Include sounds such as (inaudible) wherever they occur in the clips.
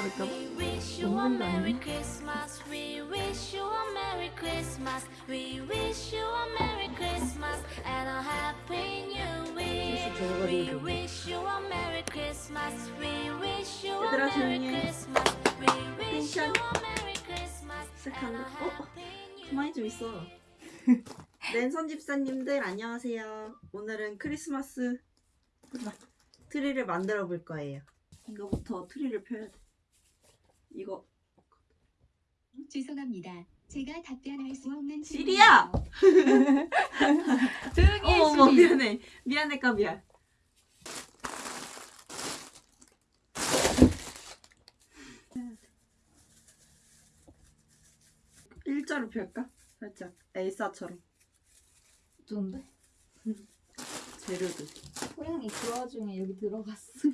받을까 봐. We wish you a Merry Christmas. We wish you a Merry Christmas. We wish you a Merry Christmas and a Happy New Year. We wish you a Merry Christmas. We wish you a 얘들아, Merry 조용히 해. Christmas. We wish you 텐션. a Merry Christmas and a 시작한다. 어? Happy New 가만히 좀 있어. 랜선 집사님들 안녕하세요. 오늘은 크리스마스 트리를 만들어 볼 거예요. 이거부터 트리를 펴야 돼. 이거 죄송합니다. 제가 답변할 수 없는 시리야! 조용히 해, 어머 어머 시리. 미안해 미안해 까비야. 일자로 펼까? 살짝 엘사처럼 좋은데? 재료들 호랑이 그 와중에 여기 들어갔어.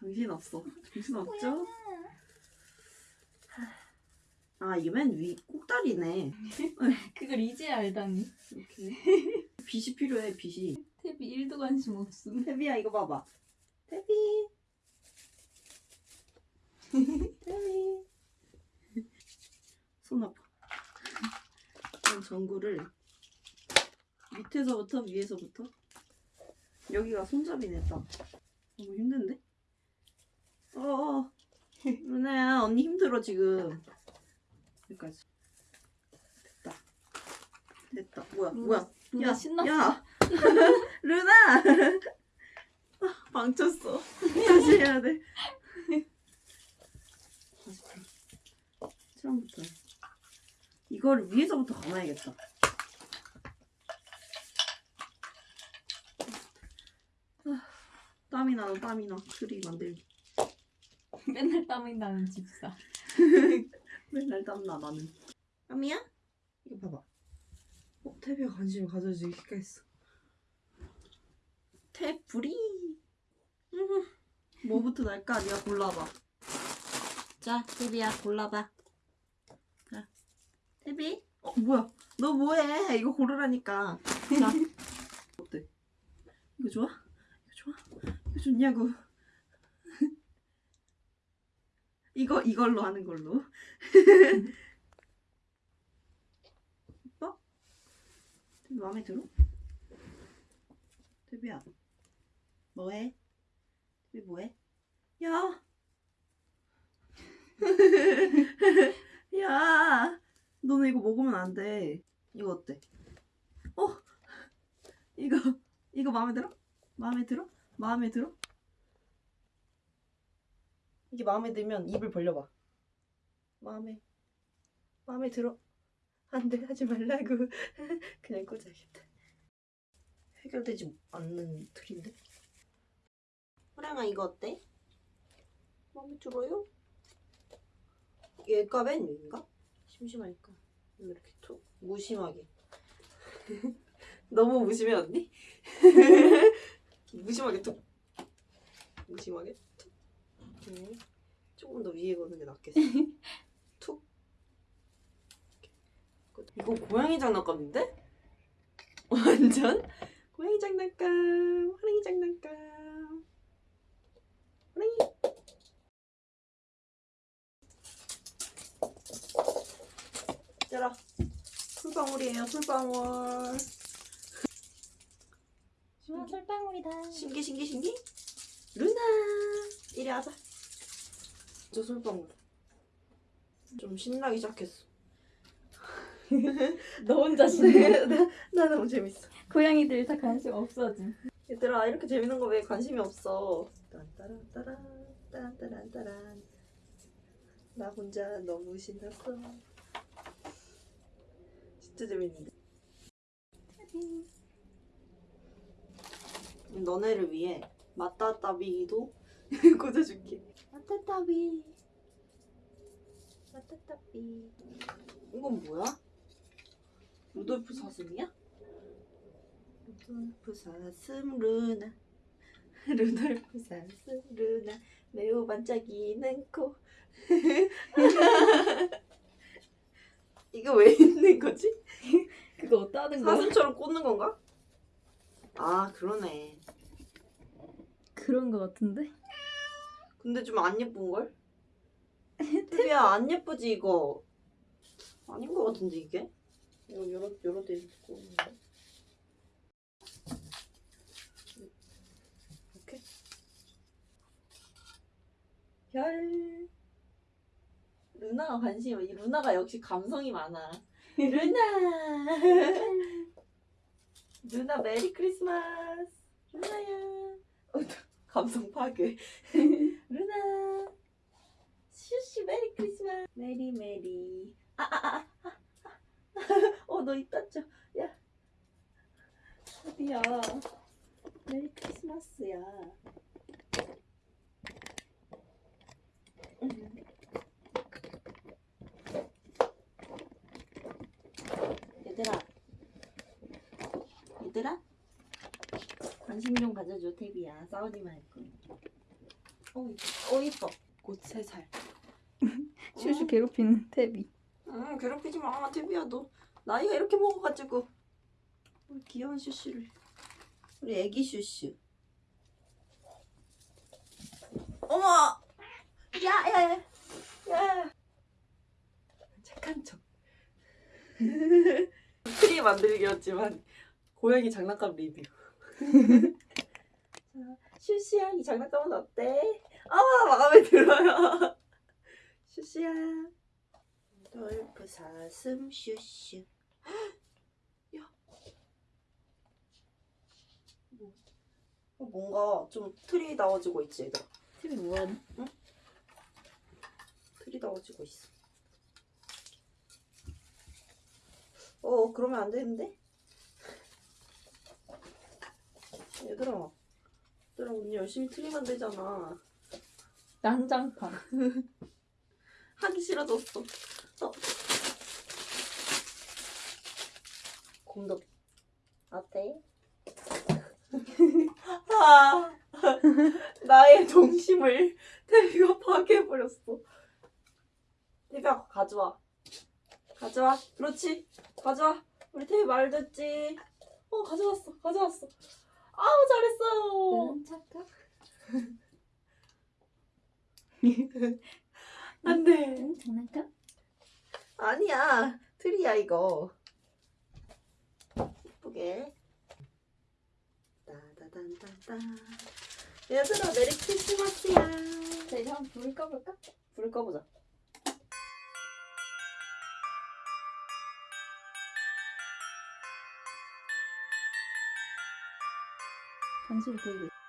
정신 없어. (laughs) 정신 없죠? 아 이게 맨 위 꼭다리네. (laughs) 그걸 이제 알다니. 이렇게. 빗이 필요해 빗이. 탭이 1도 관심 없음. 태비야 이거 봐봐. 태비. 태비. 손 아파. 이런 전구를 밑에서부터 위에서부터 여기가 손잡이네 딱. 너무 힘든데? (laughs) 어어 루나야 언니 힘들어 지금 여기까지 됐다 됐다 뭐야 뭐야 루나 야, 신났어. 야, (laughs) 루나. (laughs) 아, 망쳤어. 다시 해야 돼. 처음부터. 해. 이거를 위에서부터 감아야겠다. 아, 땀이 나는 땀이 나. 트리 만들기. 맨날 땀이 나는 집사. (laughs) 맨날 땀나 나는. 땀이야? 이거 봐봐. 어, 태비가 관심을 가져주기 시작했어. 태불이. 음, 뭐부터 날까? 네가 골라봐. 자, 태비야 골라봐. 자, 태비. 어, 뭐야? 너 뭐해? 이거 고르라니까. 자, (laughs) 어때? 이거 좋아? 이거 좋아? 이거 좋냐고? 이거 이걸로 하는 걸로. 이뻐? (laughs) 되게 마음에 들어? 데비야 뭐해? 데비 뭐해? 야! (laughs) 야! 너는 이거 먹으면 안 돼. 이거 어때? 어? 이거 이거 마음에 들어? 마음에 들어? 마음에 들어? 이게 마음에 들면 입을 벌려봐. 마음에 마음에 들어? 안돼 하지 말라고 (laughs) 그냥 꽂아야겠다. 해결되지 않는 틀인데. 호랑아 이거 어때? 마음에 들어요? 얘가 맨 위인가? 심심하니까 이렇게 툭 무심하게. (laughs) 너무 무심해 언니? (laughs) 무심하게 툭 무심하게 툭 음, 조금 더 위에 거는 게 낫겠어. (laughs) 툭. 이거 고양이 장난감인데? (laughs) 완전? 고양이 장난감 호랑이 장난감. 호랑이. 짜라 솔방울이에요 솔방울. 와, 솔방울이다. 신기 신기 신기? 루나 이리 와봐 저 솔방울 좀 신나기 시작했어. (laughs) 너 혼자 신나. 나, 나 너무 재밌어. 고양이들 다 관심 없어짐. 얘들아 이렇게 재밌는 거 왜 관심이 없어? 딴따란따란 딴따란따란. 나 혼자 너무 신났어. 진짜 재밌는데. 너네를 위해 마따따비도 (laughs) 꽂아줄게 마따따비 마따따비 이건 뭐야? 루돌프 사슴이야? 루돌프 사슴 루나 (laughs) 루돌프 사슴 루나 매우 반짝이는 코 (laughs) 이거 왜 있는 거지? (laughs) 그거 하는 거야? 사슴처럼 꽂는 건가? 아 그러네 그런 거 같은데? 근데 좀 안 예쁜 걸? 태비야 안 예쁘지 이거? 아닌 것 같은데 이게? 이거 여러 여러 대 있고 있는데. 이렇게 별 루나가 관심이 많- 이 루나가 역시 감성이 많아. 루나 (laughs) 루나 Merry Christmas 루나야 어, (laughs) 감성 파괴 (laughs) Merry Christmas. Merry Merry. (laughs) 아아아어너 입 닫죠? 야. 어디야? Merry Christmas야. 음. 얘들아. 얘들아? 관심 좀 가져줘 태비야. 싸우지 말고. 어 이뻐. 어 이뻐. 곧세살 슈슈 괴롭히는 태비. 응 괴롭히지 마 태비야 너 나이가 이렇게 먹어가지고. 우리 귀여운 슈슈를. 우리 애기 슈슈. 어머! 야 야 야. 야. 착한 척. 트리 만들기였지만 고양이 장난감 리뷰. (laughs) 자 슈슈야 이 장난감은 어때? 아 마음에 들어요 슈슈야. 돌프 사슴 슈슈. (gasps) 야. 뭐, 어, 뭔가 좀 틀이 나와지고 있지 얘들아. 태비 뭐하니? 틀이 나와지고 있어. 어 그러면 안 되는데? 얘들아. 얘들아 언니 열심히 틀이 만들잖아. 난장판. (laughs) 싫어졌어. 어. 곰덕. 어때? (laughs) 아, 나의 동심을 태비가 파괴해버렸어. 태비야, 가져와. 가져와. 그렇지. 가져와. 우리 태비 말 듣지. 어, 가져왔어. 가져왔어. 아우, 잘했어요. 응, 착각. (laughs) 안 돼. 응, 장난감? 아니야 트리야 이거 예쁘게 따다단단단 얘들아 메리 크리스마스야 자, 이제 한번 불 꺼볼까? 불을 꺼보자 관심이 보이고 있어.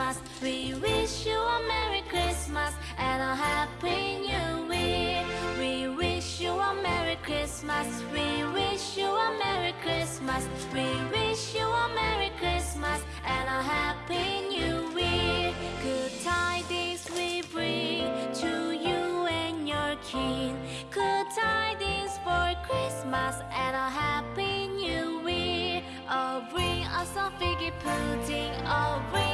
Christmas. We wish you a Merry Christmas and a Happy New Year. We wish you a Merry Christmas. We wish you a Merry Christmas. We wish you a Merry Christmas and a Happy New Year. Good tidings we bring to you and your kin. Good tidings for Christmas and a Happy New Year. Oh, bring us a figgy pudding. Oh, bring